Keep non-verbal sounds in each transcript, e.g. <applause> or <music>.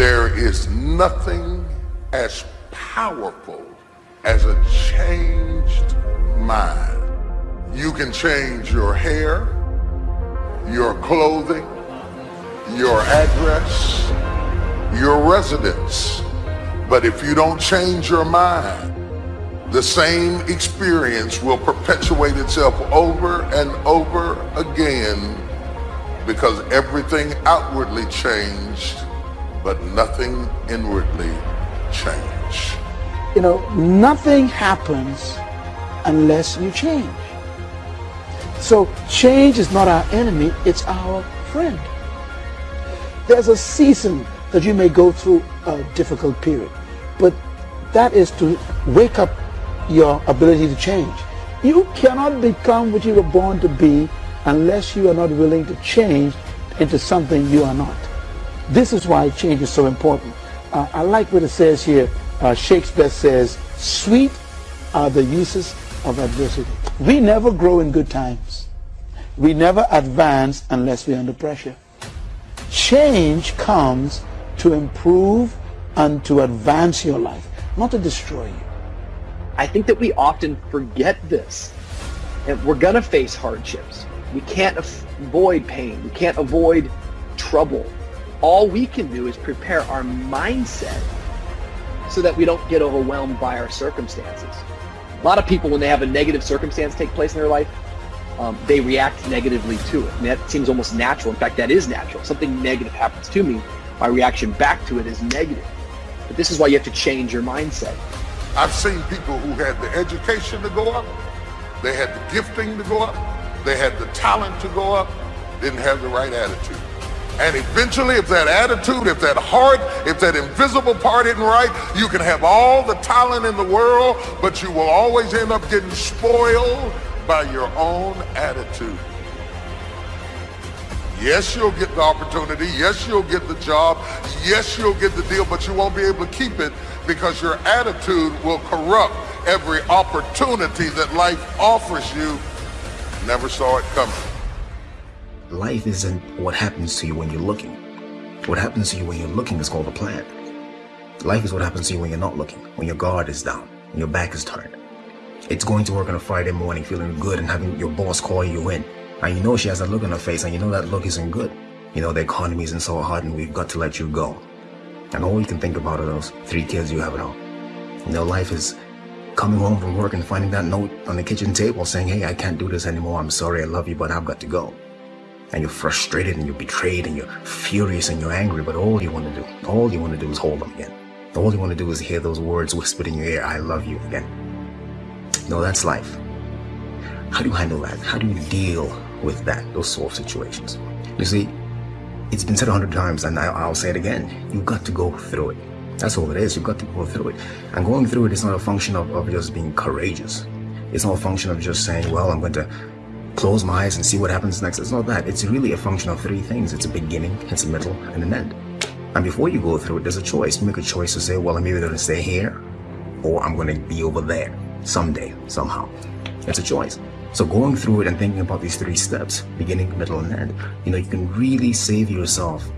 There is nothing as powerful as a changed mind. You can change your hair, your clothing, your address, your residence. But if you don't change your mind, the same experience will perpetuate itself over and over again because everything outwardly changed, but nothing inwardly changed. You know, nothing happens unless you change. So change is not our enemy, it's our friend. There's a season that you may go through a difficult period, but that is to wake up your ability to change. You cannot become what you were born to be unless you are not willing to change into something you are not. This is why change is so important. Uh, I like what it says here. Uh, Shakespeare says, sweet are the uses of adversity. We never grow in good times. We never advance unless we're under pressure. Change comes to improve and to advance your life, not to destroy you. I think that we often forget this. And we're going to face hardships. We can't avoid pain. We can't avoid trouble. All we can do is prepare our mindset so that we don't get overwhelmed by our circumstances. A lot of people, when they have a negative circumstance take place in their life, um, they react negatively to it. And that seems almost natural. In fact, that is natural. Something negative happens to me, my reaction back to it is negative. But this is why you have to change your mindset. I've seen people who had the education to go up, they had the gifting to go up, they had the talent to go up, didn't have the right attitude. And eventually, if that attitude, if that heart, if that invisible part isn't right, you can have all the talent in the world, but you will always end up getting spoiled by your own attitude. Yes, you'll get the opportunity. Yes, you'll get the job. Yes, you'll get the deal, but you won't be able to keep it because your attitude will corrupt every opportunity that life offers you. Never saw it coming. Life isn't what happens to you when you're looking. What happens to you when you're looking is called a plan. Life is what happens to you when you're not looking, when your guard is down, when your back is turned. It's going to work on a Friday morning feeling good and having your boss call you in. And you know she has a look on her face and you know that look isn't good. You know the economy isn't so hard and we've got to let you go. And all you can think about are those three kids you have at home. You know, life is coming home from work and finding that note on the kitchen table saying, hey, I can't do this anymore. I'm sorry. I love you, but I've got to go. And you're frustrated and you're betrayed and you're furious and you're angry, but all you want to do, all you want to do is hold them again. All you want to do is hear those words whispered in your ear, I love you again. No, that's life. How do you handle that? How do you deal with that, those sort of situations? You see, it's been said a hundred times and I, will say it again. You've got to go through it. That's all it is. You've got to go through it. And going through it is not a function of, of just being courageous. It's not a function of just saying, well, I'm going to close my eyes and see what happens next. It's not that. It's really a function of three things. It's a beginning, it's a middle, and an end. And before you go through it, there's a choice. Make a choice to say, well, I'm either going to stay here or I'm going to be over there someday, somehow. It's a choice. So going through it and thinking about these three steps, beginning, middle, and end, you know, you can really save yourself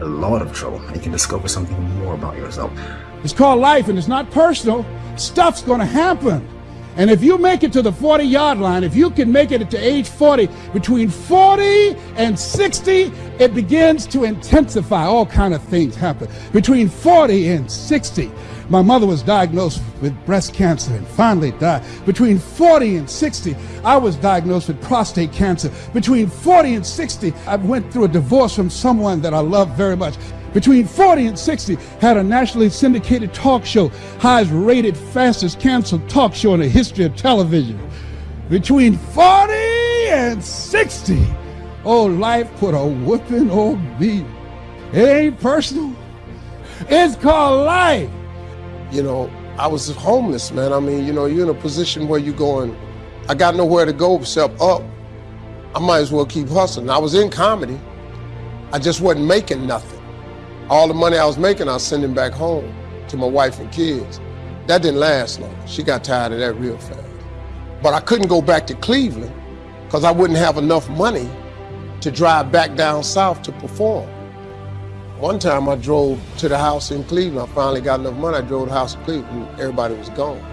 a lot of trouble. And you can discover something more about yourself. It's called life and it's not personal. Stuff's going to happen. And if you make it to the 40 yard line, if you can make it to age 40, between 40 and 60, it begins to intensify. All kind of things happen. Between 40 and 60, my mother was diagnosed with breast cancer and finally died. Between 40 and 60, I was diagnosed with prostate cancer. Between 40 and 60, I went through a divorce from someone that I loved very much between 40 and 60 had a nationally syndicated talk show, highest rated, fastest canceled talk show in the history of television. Between 40 and 60, oh, life put a whooping on me. It ain't personal. It's called life. You know, I was homeless, man. I mean, you know, you're in a position where you're going, I got nowhere to go except up. I might as well keep hustling. I was in comedy. I just wasn't making nothing. All the money I was making, I was sending back home to my wife and kids. That didn't last long. She got tired of that real fast. But I couldn't go back to Cleveland because I wouldn't have enough money to drive back down south to perform. One time I drove to the house in Cleveland. I finally got enough money. I drove to the house in Cleveland. And everybody was gone.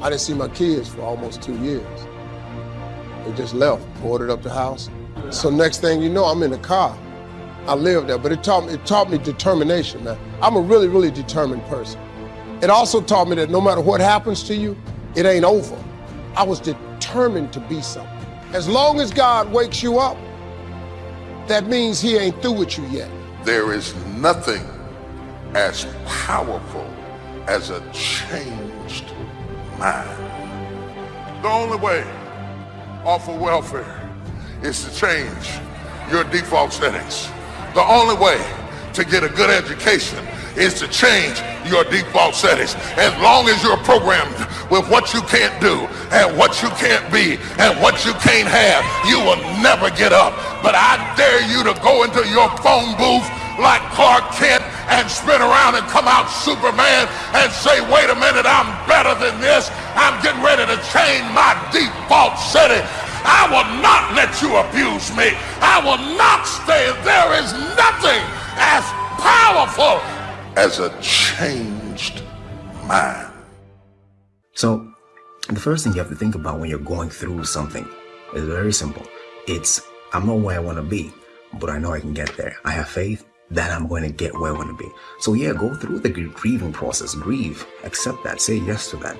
I didn't see my kids for almost two years. They just left, boarded up the house. So next thing you know, I'm in the car. I lived there, but it taught me, it taught me determination, man. I'm a really, really determined person. It also taught me that no matter what happens to you, it ain't over. I was determined to be something. As long as God wakes you up, that means he ain't through with you yet. There is nothing as powerful as a changed mind. The only way off of welfare is to change your default settings. The only way to get a good education is to change your default settings. As long as you're programmed with what you can't do and what you can't be and what you can't have, you will never get up. But I dare you to go into your phone booth like Clark Kent and spin around and come out Superman and say, wait a minute, I'm better than this. I'm getting ready to change my default setting. I will not let you abuse me. I will not stay. There is nothing as powerful as a changed mind. So, the first thing you have to think about when you're going through something is very simple. It's, I'm not where I want to be, but I know I can get there. I have faith that I'm going to get where I want to be. So yeah, go through the grieving process, grieve, accept that, say yes to that.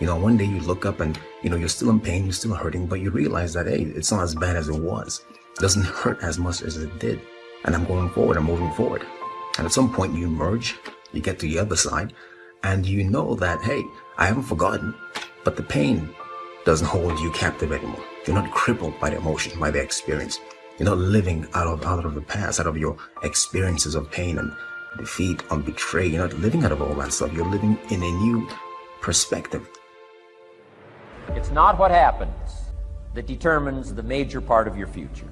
You know, one day you look up and, you know, you're still in pain, you're still hurting, but you realize that, hey, it's not as bad as it was. It doesn't <laughs> hurt as much as it did. And I'm going forward, I'm moving forward. And at some point you merge, you get to the other side, and you know that, hey, I haven't forgotten, but the pain doesn't hold you captive anymore. You're not crippled by the emotion, by the experience. You're not living out of out of the past, out of your experiences of pain and defeat and betrayal. You're not living out of all that stuff. You're living in a new perspective. It's not what happens that determines the major part of your future.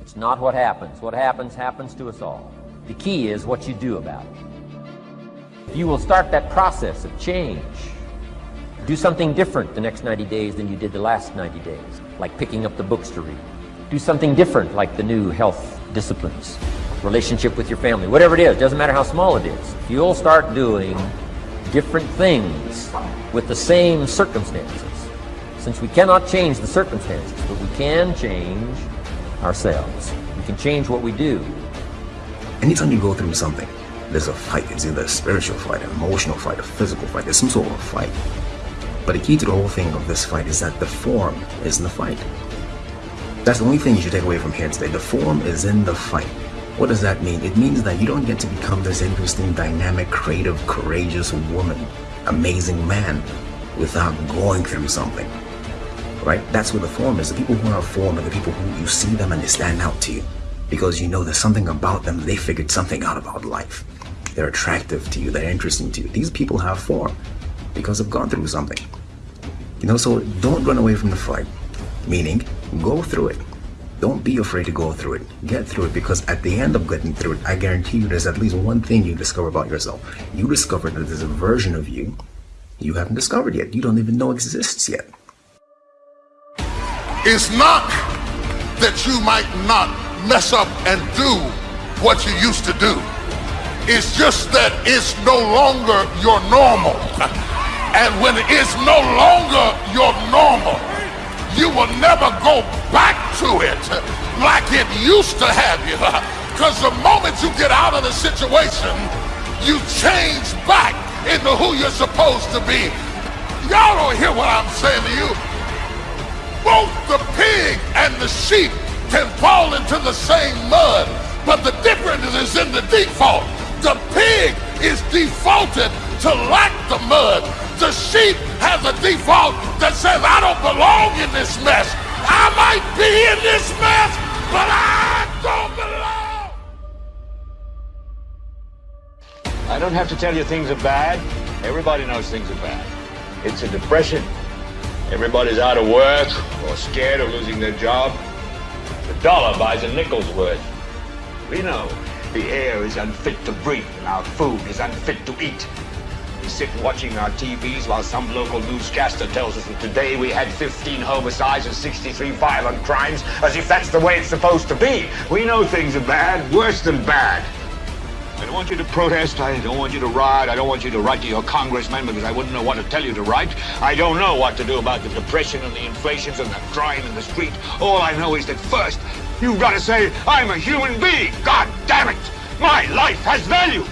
It's not what happens. What happens, happens to us all. The key is what you do about it. If You will start that process of change. Do something different the next 90 days than you did the last 90 days, like picking up the books to read. Do something different, like the new health disciplines, relationship with your family, whatever it is, doesn't matter how small it is. You'll start doing different things with the same circumstances, since we cannot change the circumstances, but we can change ourselves. We can change what we do. Anytime you go through something, there's a fight. It's either a spiritual fight, an emotional fight, a physical fight. There's some sort of fight. But the key to the whole thing of this fight is that the form is in the fight. That's the only thing you should take away from here today. The form is in the fight. What does that mean? It means that you don't get to become this interesting, dynamic, creative, courageous woman, amazing man without going through something. Right? That's what the form is. The people who are form are the people who you see them and they stand out to you because you know there's something about them. They figured something out about life. They're attractive to you. They're interesting to you. These people have form because they've gone through something. You know, so don't run away from the fight. Meaning, go through it. Don't be afraid to go through it. Get through it because at the end of getting through it, I guarantee you there's at least one thing you discover about yourself. You discover that there's a version of you you haven't discovered yet. You don't even know exists yet. It's not that you might not mess up and do what you used to do. It's just that it's no longer your normal. And when it's no longer your normal, you will never go back to it like it used to have you. <laughs> Because the moment you get out of the situation, you change back into who you're supposed to be. Y'all don't hear what I'm saying to you. Both the pig and the sheep can fall into the same mud, but the difference is in the default. The pig is defaulted to lack the mud. The sheep has a default that says, I don't belong in this mess. I might be in this mess, but I don't belong. I don't have to tell you things are bad. Everybody knows things are bad. It's a depression. Everybody's out of work or scared of losing their job. The dollar buys a nickel's worth. We know the air is unfit to breathe and our food is unfit to eat. We sit watching our TVs while some local newscaster tells us that today we had 15 homicides and 63 violent crimes, as if that's the way it's supposed to be. We know things are bad, worse than bad. I don't want you to protest. I don't want you to riot. I don't want you to write to your congressman because I wouldn't know what to tell you to write. I don't know what to do about the depression and the inflations and the crime in the street. All I know is that first, you've got to say, I'm a human being. God damn it! My life has value.